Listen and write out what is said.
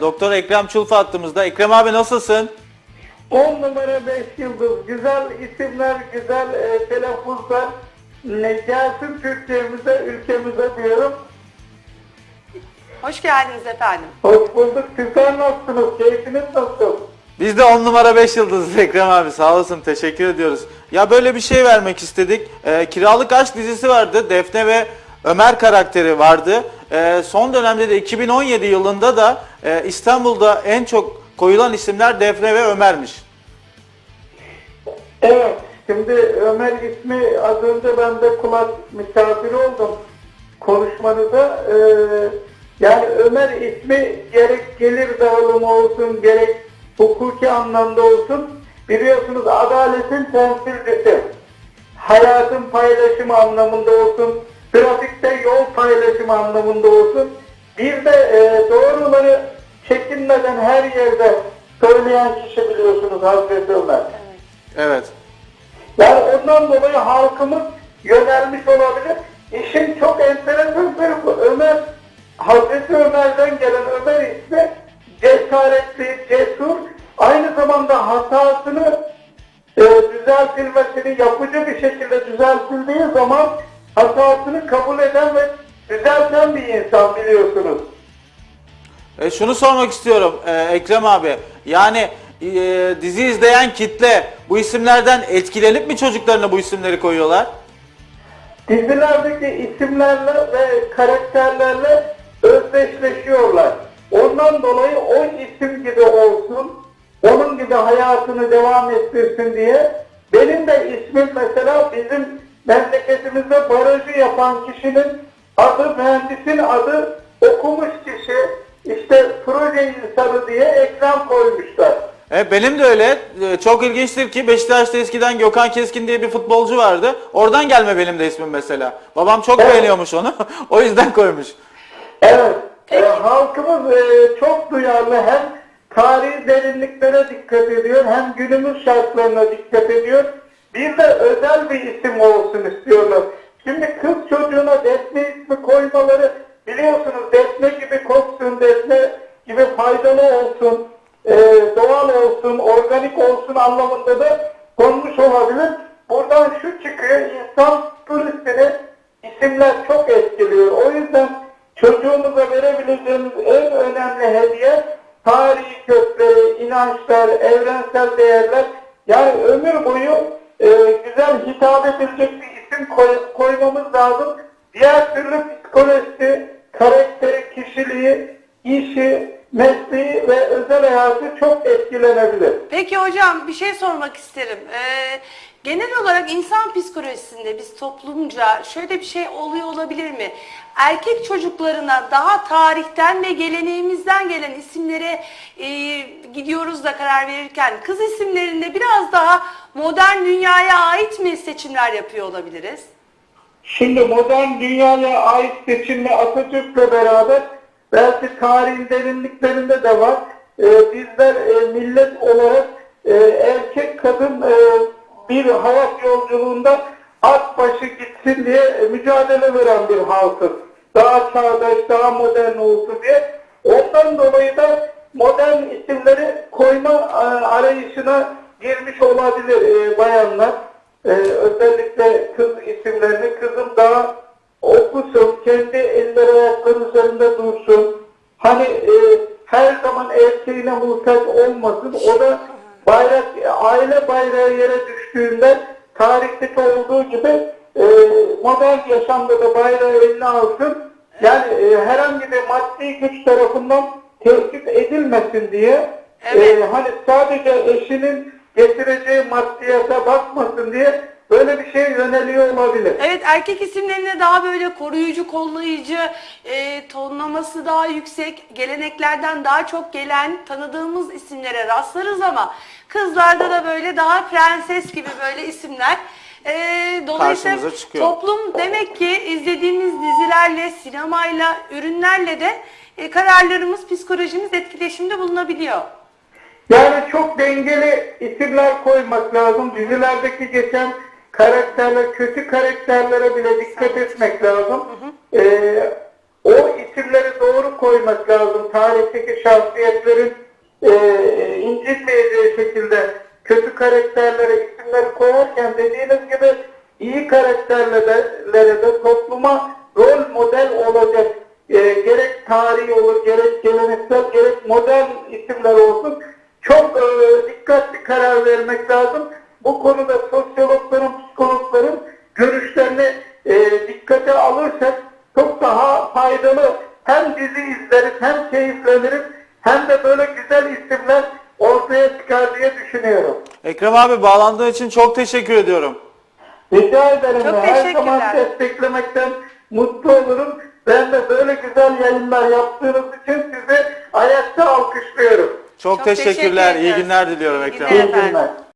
Doktor Ekrem Çulfa hattımızda. Ekrem abi nasılsın? 10 numara 5 yıldız. Güzel isimler, güzel e, telaffuzlar. Ne gelsin Türkiye'mize, ülkemize diyorum. Hoş geldiniz efendim. Hoş bulduk. Sizler nasılsınız? Keyfiniz nasıl? Biz de 10 numara 5 yıldızız Ekrem abi. Sağ olasın. Teşekkür ediyoruz. Ya böyle bir şey vermek istedik. Ee, Kiralık Aşk dizisi vardı. Defne ve Ömer karakteri vardı. Ee, son dönemde de 2017 yılında da e, İstanbul'da en çok koyulan isimler Defne ve Ömer'miş. Evet. Şimdi Ömer ismi az önce ben de kulak misafiri oldum konuşmanıza. Ee, yani Ömer ismi gerek gelir dağılımı olsun, gerek hukuki anlamda olsun. Biliyorsunuz adaletin temsilcisi. Hayatın paylaşımı anlamında olsun, trafikte yol paylaşımı anlamında olsun. Bir de e, doğruları çekinmeden her yerde söyleyen kişi biliyorsunuz Hazreti Ömer. Evet. Yani ondan dolayı halkımız yönelmiş olabilir. İşin çok enteresan tarafı Ömer, Hazreti Ömer'den gelen Ömer ismi cesaretli, cesur, aynı zamanda hatasını e, düzeltilmesini yapıcı bir şekilde düzeltildiği zaman hatasını kabul eden ve düzelten bir insan biliyorsunuz. E, şunu sormak istiyorum e, Ekrem abi. Yani e, dizi izleyen kitle bu isimlerden etkilenip mi çocuklarına bu isimleri koyuyorlar? dizilerdeki isimlerle ve karakterlerle özdeşleşiyorlar. Ondan dolayı o isim gibi olsun, onun gibi hayatını devam ettirsin diye benim de ismim mesela bizim memleketimizde barajı yapan kişinin adı, mühendisin adı okumuş kişi, işte proje insanı diye ekran koymuşlar. E, benim de öyle. E, çok ilginçtir ki Beşiktaş'ta eskiden Gökhan Keskin diye bir futbolcu vardı. Oradan gelme benim de ismim mesela. Babam çok Evet. beğeniyormuş onu. o yüzden koymuş. Evet. e, halkımız e, çok duyarlı hem tarihi derinliklere dikkat ediyor hem günümüz şartlarına dikkat ediyor. Bir de özel bir isim olsun istiyorlar. Şimdi kız çocuğuna Defne ismi koymaları biliyorsunuz Defne gibi koksun, Defne gibi faydalı olsun, e, doğal olsun, organik olsun anlamında da konmuş olabilir. Buradan şu çıkıyor, insan psikolojisini isimler çok etkiliyor. O yüzden çocuğumuza verebileceğimiz en önemli hediye tarihi kökleri, inançlar, evrensel değerler. Yani ömür boyu e, güzel hitap edilecek bir isim koy- koymamız lazım. Diğer türlü psikolojisi, karakteri, kişiliği, işi, mesleği ve özel hayatı çok etkilenebilir. Peki hocam bir şey sormak isterim. Ee, genel olarak insan psikolojisinde biz toplumca şöyle bir şey oluyor olabilir mi? Erkek çocuklarına daha tarihten ve geleneğimizden gelen isimlere e, gidiyoruz da karar verirken kız isimlerinde biraz daha modern dünyaya ait mi seçimler yapıyor olabiliriz? Şimdi modern dünyaya ait seçimle Atatürk'le beraber belki tarihin derinliklerinde de var. Ee, bizler e, millet olarak e, erkek kadın e, bir hayat yolculuğunda at başı gitsin diye mücadele veren bir halkız. Daha çağdaş, daha modern olsun diye. Ondan dolayı da modern isimleri koyma e, arayışına girmiş olabilir e, bayanlar. Ee, özellikle kız isimlerini kızım daha okusun, kendi eller ayakları üzerinde dursun. Hani e, her zaman erkeğine muhtaç olmasın. O da bayrak, aile bayrağı yere düştüğünde tarihteki olduğu gibi e, modern yaşamda da bayrağı eline alsın. Yani e, herhangi bir maddi güç tarafından tehdit edilmesin diye Evet. e, hani sadece eşinin getireceği maddiyata bakmasın diye böyle bir şeye yöneliyor olabilir. Evet erkek isimlerine daha böyle koruyucu, kollayıcı, e, tonlaması daha yüksek, geleneklerden daha çok gelen tanıdığımız isimlere rastlarız ama kızlarda da böyle daha prenses gibi böyle isimler. E, dolayısıyla toplum demek ki izlediğimiz dizilerle, sinemayla, ürünlerle de e, kararlarımız, psikolojimiz etkileşimde bulunabiliyor. Yani çok dengeli isimler koymak lazım. Dizilerdeki geçen karakterler, kötü karakterlere bile dikkat etmek lazım. Ee, o isimleri doğru koymak lazım. Tarihteki şahsiyetlerin e, incitmeyeceği şekilde kötü karakterlere isimleri koyarken dediğiniz gibi iyi karakterlere de topluma rol model olacak e, gerek tarihi olur, gerek geleneksel, gerek modern isimler olsun. Vermek lazım. Bu konuda sosyologların, psikologların görüşlerini e, dikkate alırsak çok daha faydalı hem dizi izleriz hem keyifleniriz hem de böyle güzel isimler ortaya çıkar diye düşünüyorum. Ekrem abi bağlandığın için çok teşekkür ediyorum. Rica ederim. Çok Her zaman desteklemekten mutlu olurum. Ben de böyle güzel yayınlar yaptığınız için sizi ayakta alkışlıyorum. Çok, Çok teşekkürler. teşekkür İyi günler diliyorum İyi Ekrem günler. İyi günler.